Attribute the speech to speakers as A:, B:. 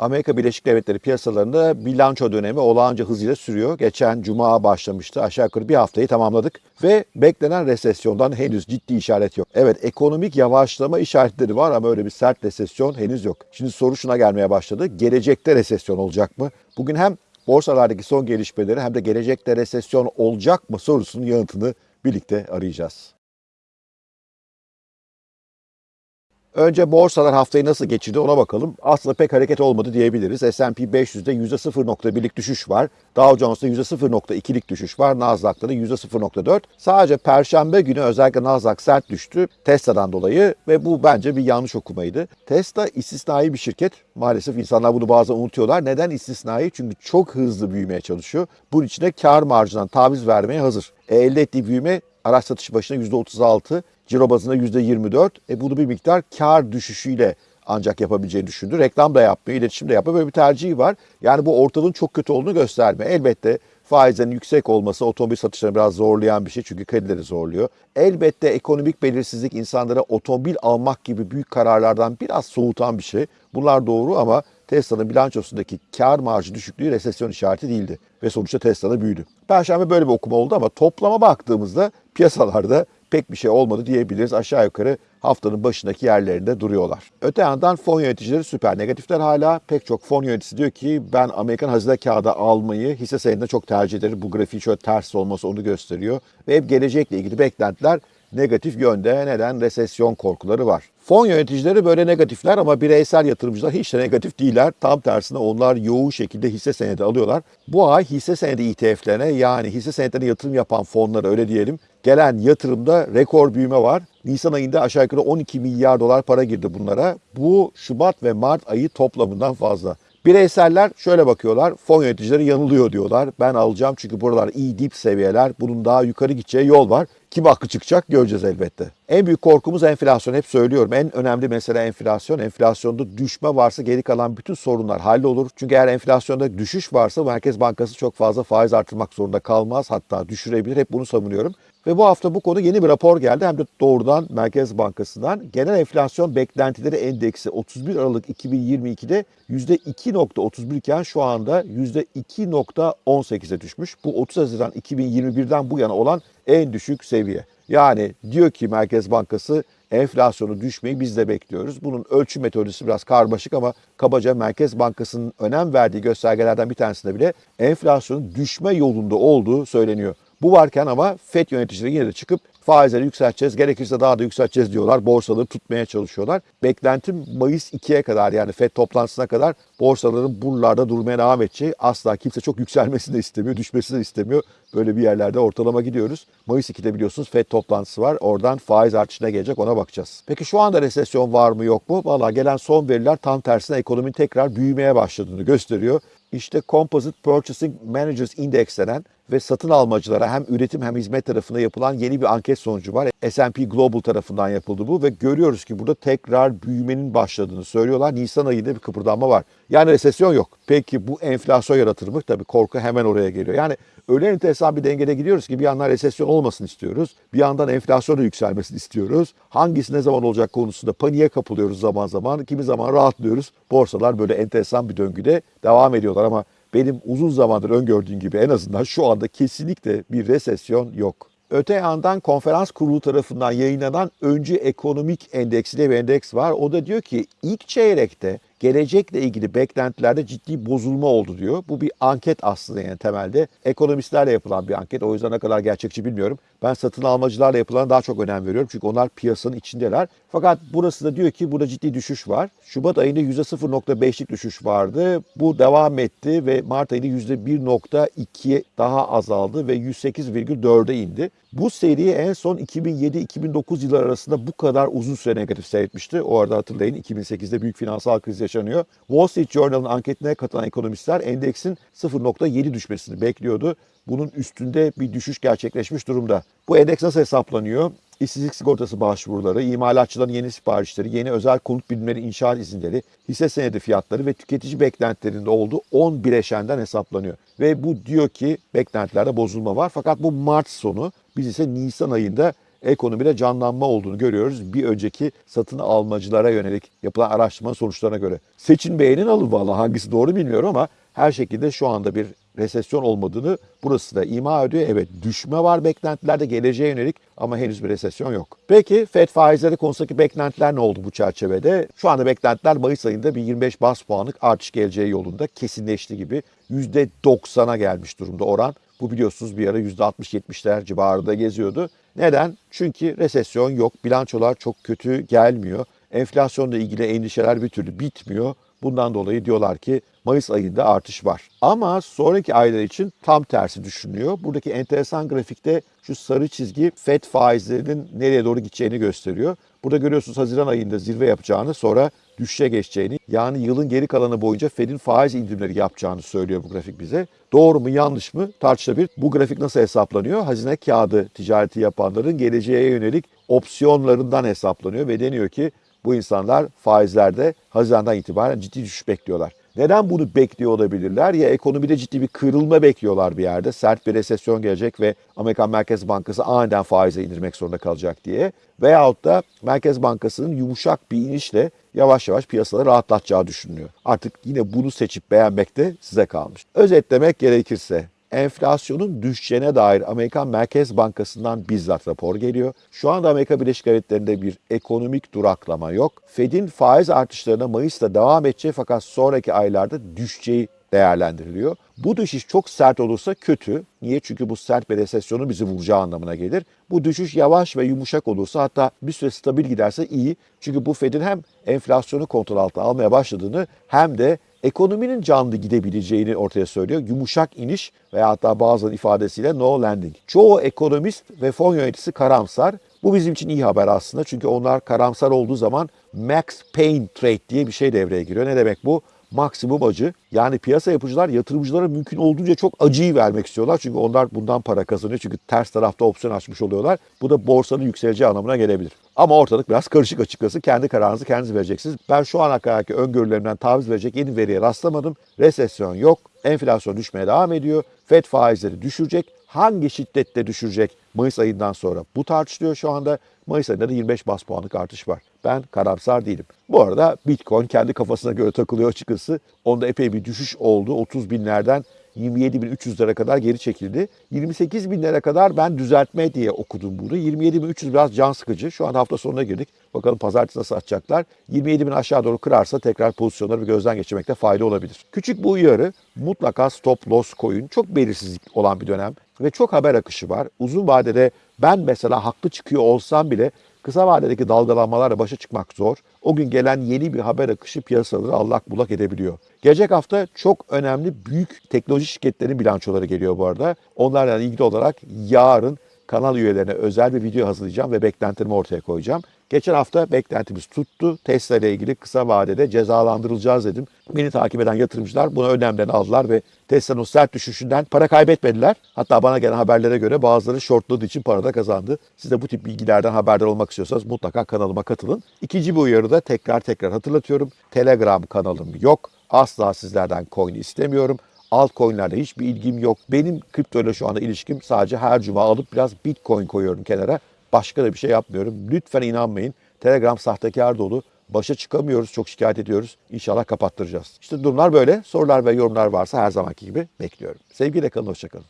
A: Amerika Birleşik Devletleri piyasalarında bilanço dönemi olağanca hızıyla sürüyor. Geçen cuma başlamıştı. Aşağı yukarı bir haftayı tamamladık ve beklenen resesyondan henüz ciddi işaret yok. Evet ekonomik yavaşlama işaretleri var ama öyle bir sert resesyon henüz yok. Şimdi soru şuna gelmeye başladı. Gelecekte resesyon olacak mı? Bugün hem borsalardaki son gelişmeleri hem de gelecekte resesyon olacak mı sorusunun yanıtını birlikte arayacağız. Önce borsalar haftayı nasıl geçirdi ona bakalım. Aslında pek hareket olmadı diyebiliriz. S&P 500'de %0.1'lik düşüş var. Dow Jones'da %0.2'lik düşüş var. Nasdaq'ta da %0.4. Sadece perşembe günü özellikle Nasdaq sert düştü Tesla'dan dolayı ve bu bence bir yanlış okumaydı. Tesla istisnai bir şirket. Maalesef insanlar bunu bazen unutuyorlar. Neden istisnai? Çünkü çok hızlı büyümeye çalışıyor. Bunun için de kar marjından taviz vermeye hazır. E, elde ettiği büyüme araç satışı başına %36, ciro bazında %24. E bunu bir miktar kar düşüşüyle ancak yapabileceğini düşündü. Reklam da yapmıyor, iletişim de yapmıyor. Böyle bir tercihi var. Yani bu ortalığın çok kötü olduğunu gösterme. Elbette faizlerin yüksek olması otomobil satışlarını biraz zorlayan bir şey çünkü kredileri zorluyor. Elbette ekonomik belirsizlik insanlara otomobil almak gibi büyük kararlardan biraz soğutan bir şey. Bunlar doğru ama Tesla'nın bilançosundaki kar marjı düşüklüğü resesyon işareti değildi. Ve sonuçta Tesla'da büyüdü. Perşembe böyle bir okuma oldu ama toplama baktığımızda piyasalarda pek bir şey olmadı diyebiliriz. Aşağı yukarı haftanın başındaki yerlerinde duruyorlar. Öte yandan fon yöneticileri süper negatifler hala. Pek çok fon yöneticisi diyor ki ben Amerikan hazine kağıdı almayı hisse senedinde çok tercih ederim. Bu grafiği şöyle ters olması onu gösteriyor. Ve hep gelecekle ilgili beklentiler negatif yönde. Neden? Resesyon korkuları var. Fon yöneticileri böyle negatifler ama bireysel yatırımcılar hiç de negatif değiller. Tam tersine onlar yoğun şekilde hisse senedi alıyorlar. Bu ay hisse senedi ETF'lerine yani hisse senetlerine yatırım yapan fonlara öyle diyelim gelen yatırımda rekor büyüme var. Nisan ayında aşağı yukarı 12 milyar dolar para girdi bunlara. Bu Şubat ve Mart ayı toplamından fazla. Bireyseller şöyle bakıyorlar, fon yöneticileri yanılıyor diyorlar. Ben alacağım çünkü buralar iyi dip seviyeler, bunun daha yukarı gideceği yol var. Kim haklı çıkacak göreceğiz elbette. En büyük korkumuz enflasyon. Hep söylüyorum en önemli mesele enflasyon. Enflasyonda düşme varsa geri kalan bütün sorunlar hallolur. Çünkü eğer enflasyonda düşüş varsa Merkez Bankası çok fazla faiz artırmak zorunda kalmaz. Hatta düşürebilir. Hep bunu savunuyorum. Ve bu hafta bu konu yeni bir rapor geldi hem de doğrudan Merkez Bankası'ndan. Genel enflasyon beklentileri endeksi 31 Aralık 2022'de %2.31 iken şu anda %2.18'e düşmüş. Bu 30 Haziran 2021'den bu yana olan en düşük seviye. Yani diyor ki Merkez Bankası enflasyonu düşmeyi biz de bekliyoruz. Bunun ölçüm metodolojisi biraz karmaşık ama kabaca Merkez Bankası'nın önem verdiği göstergelerden bir tanesinde bile enflasyonun düşme yolunda olduğu söyleniyor. Bu varken ama FED yöneticileri yine de çıkıp faizleri yükselteceğiz, gerekirse daha da yükselteceğiz diyorlar. Borsaları tutmaya çalışıyorlar. Beklentim Mayıs 2'ye kadar yani FED toplantısına kadar borsaların buralarda durmaya devam edeceği. Asla kimse çok yükselmesini de istemiyor, düşmesini de istemiyor. Böyle bir yerlerde ortalama gidiyoruz. Mayıs 2'de biliyorsunuz FED toplantısı var. Oradan faiz artışına gelecek ona bakacağız. Peki şu anda resesyon var mı yok mu? Valla gelen son veriler tam tersine ekonominin tekrar büyümeye başladığını gösteriyor. İşte Composite Purchasing Managers Index denen ve satın almacılara hem üretim hem hizmet tarafında yapılan yeni bir anket sonucu var. S&P Global tarafından yapıldı bu ve görüyoruz ki burada tekrar büyümenin başladığını söylüyorlar. Nisan ayında bir kıpırdanma var. Yani resesyon yok. Peki bu enflasyon yaratır mı? Tabii korku hemen oraya geliyor. Yani öyle enteresan bir dengede gidiyoruz ki bir yandan resesyon olmasını istiyoruz. Bir yandan enflasyonun yükselmesini istiyoruz. Hangisi ne zaman olacak konusunda paniğe kapılıyoruz zaman zaman. Kimi zaman rahatlıyoruz. Borsalar böyle enteresan bir döngüde devam ediyorlar ama benim uzun zamandır öngördüğüm gibi en azından şu anda kesinlikle bir resesyon yok. Öte yandan konferans kurulu tarafından yayınlanan öncü ekonomik endeksi diye bir endeks var. O da diyor ki ilk çeyrekte gelecekle ilgili beklentilerde ciddi bozulma oldu diyor. Bu bir anket aslında yani temelde. Ekonomistlerle yapılan bir anket. O yüzden ne kadar gerçekçi bilmiyorum. Ben satın almacılarla yapılan daha çok önem veriyorum. Çünkü onlar piyasanın içindeler. Fakat burası da diyor ki burada ciddi düşüş var. Şubat ayında %0.5'lik düşüş vardı. Bu devam etti ve Mart ayında %1.2'ye daha azaldı ve 108,4'e indi. Bu seri en son 2007-2009 yılları arasında bu kadar uzun süre negatif seyretmişti. O arada hatırlayın 2008'de büyük finansal kriz yaşanıyor. Wall Street Journal'ın anketine katılan ekonomistler endeksin 0.7 düşmesini bekliyordu. Bunun üstünde bir düşüş gerçekleşmiş durumda. Bu endeks nasıl hesaplanıyor? İşsizlik sigortası başvuruları, imalatçıların yeni siparişleri, yeni özel konut birimleri inşaat izinleri, hisse senedi fiyatları ve tüketici beklentilerinde olduğu 10 bileşenden hesaplanıyor. Ve bu diyor ki beklentilerde bozulma var. Fakat bu Mart sonu biz ise Nisan ayında ekonomide canlanma olduğunu görüyoruz. Bir önceki satın almacılara yönelik yapılan araştırma sonuçlarına göre. Seçin beğenin alın valla hangisi doğru bilmiyorum ama her şekilde şu anda bir resesyon olmadığını burası da ima ediyor. Evet düşme var beklentilerde geleceğe yönelik ama henüz bir resesyon yok. Peki FED faizleri konusundaki beklentiler ne oldu bu çerçevede? Şu anda beklentiler Mayıs ayında bir 25 bas puanlık artış geleceği yolunda kesinleşti gibi. %90'a gelmiş durumda oran. Bu biliyorsunuz bir ara %60-70'ler civarında geziyordu. Neden? Çünkü resesyon yok, bilançolar çok kötü gelmiyor. Enflasyonla ilgili endişeler bir türlü bitmiyor. Bundan dolayı diyorlar ki Mayıs ayında artış var. Ama sonraki aylar için tam tersi düşünülüyor. Buradaki enteresan grafikte şu sarı çizgi FED faizlerinin nereye doğru gideceğini gösteriyor. Burada görüyorsunuz Haziran ayında zirve yapacağını sonra düşüşe geçeceğini yani yılın geri kalanı boyunca Fed'in faiz indirimleri yapacağını söylüyor bu grafik bize. Doğru mu yanlış mı tartışılabilir. Bu grafik nasıl hesaplanıyor? Hazine kağıdı ticareti yapanların geleceğe yönelik opsiyonlarından hesaplanıyor ve deniyor ki bu insanlar faizlerde Haziran'dan itibaren ciddi düşüş bekliyorlar. Neden bunu bekliyor olabilirler? Ya ekonomide ciddi bir kırılma bekliyorlar bir yerde. Sert bir resesyon gelecek ve Amerikan Merkez Bankası aniden faize indirmek zorunda kalacak diye. Veyahut da Merkez Bankası'nın yumuşak bir inişle yavaş yavaş piyasaları rahatlatacağı düşünülüyor. Artık yine bunu seçip beğenmek de size kalmış. Özetlemek gerekirse enflasyonun düşeceğine dair Amerikan Merkez Bankası'ndan bizzat rapor geliyor. Şu anda Amerika Birleşik Devletleri'nde bir ekonomik duraklama yok. Fed'in faiz artışlarına Mayıs'ta devam edeceği fakat sonraki aylarda düşeceği değerlendiriliyor. Bu düşüş çok sert olursa kötü. Niye? Çünkü bu sert bir resesyonun bizi vuracağı anlamına gelir. Bu düşüş yavaş ve yumuşak olursa hatta bir süre stabil giderse iyi. Çünkü bu Fed'in hem enflasyonu kontrol altına almaya başladığını hem de ekonominin canlı gidebileceğini ortaya söylüyor. Yumuşak iniş veya hatta bazılarının ifadesiyle no landing. Çoğu ekonomist ve fon yöneticisi karamsar. Bu bizim için iyi haber aslında. Çünkü onlar karamsar olduğu zaman max pain trade diye bir şey devreye giriyor. Ne demek bu? Maksimum acı. Yani piyasa yapıcılar yatırımcılara mümkün olduğunca çok acıyı vermek istiyorlar. Çünkü onlar bundan para kazanıyor. Çünkü ters tarafta opsiyon açmış oluyorlar. Bu da borsanın yükseleceği anlamına gelebilir. Ama ortalık biraz karışık açıkçası. Kendi kararınızı kendiniz vereceksiniz. Ben şu ana kadarki öngörülerimden taviz verecek yeni veriye rastlamadım. Resesyon yok. Enflasyon düşmeye devam ediyor. FED faizleri düşürecek. Hangi şiddette düşürecek Mayıs ayından sonra? Bu tartışılıyor şu anda. Mayıs ayında da 25 bas puanlık artış var. Ben karamsar değilim. Bu arada Bitcoin kendi kafasına göre takılıyor açıkçası. Onda epey bir düşüş oldu. 30 binlerden 27.300'lere kadar geri çekildi. 28 binlere kadar ben düzeltme diye okudum bunu. 27.300 biraz can sıkıcı. Şu an hafta sonuna girdik. Bakalım pazartesi nasıl atacaklar. 27 bin aşağı doğru kırarsa tekrar pozisyonları bir gözden geçirmekte fayda olabilir. Küçük bu uyarı mutlaka stop loss koyun. Çok belirsizlik olan bir dönem ve çok haber akışı var. Uzun vadede ben mesela haklı çıkıyor olsam bile kısa vadedeki dalgalanmalarla başa çıkmak zor. O gün gelen yeni bir haber akışı piyasaları allak bullak edebiliyor. Gelecek hafta çok önemli büyük teknoloji şirketlerinin bilançoları geliyor bu arada. Onlarla ilgili olarak yarın kanal üyelerine özel bir video hazırlayacağım ve beklentilerimi ortaya koyacağım. Geçen hafta beklentimiz tuttu. Tesla ile ilgili kısa vadede cezalandırılacağız dedim. Beni takip eden yatırımcılar buna önemlerini aldılar ve Tesla'nın sert düşüşünden para kaybetmediler. Hatta bana gelen haberlere göre bazıları shortladığı için para da kazandı. Siz de bu tip bilgilerden haberdar olmak istiyorsanız mutlaka kanalıma katılın. İkinci bir uyarı da tekrar tekrar hatırlatıyorum. Telegram kanalım yok. Asla sizlerden coin istemiyorum. Altcoin'lerde hiçbir ilgim yok. Benim kripto ile şu anda ilişkim sadece her cuma alıp biraz bitcoin koyuyorum kenara. Başka da bir şey yapmıyorum. Lütfen inanmayın. Telegram sahtekar dolu. Başa çıkamıyoruz, çok şikayet ediyoruz. İnşallah kapattıracağız. İşte durumlar böyle. Sorular ve yorumlar varsa her zamanki gibi bekliyorum. Sevgiyle kalın, hoşçakalın.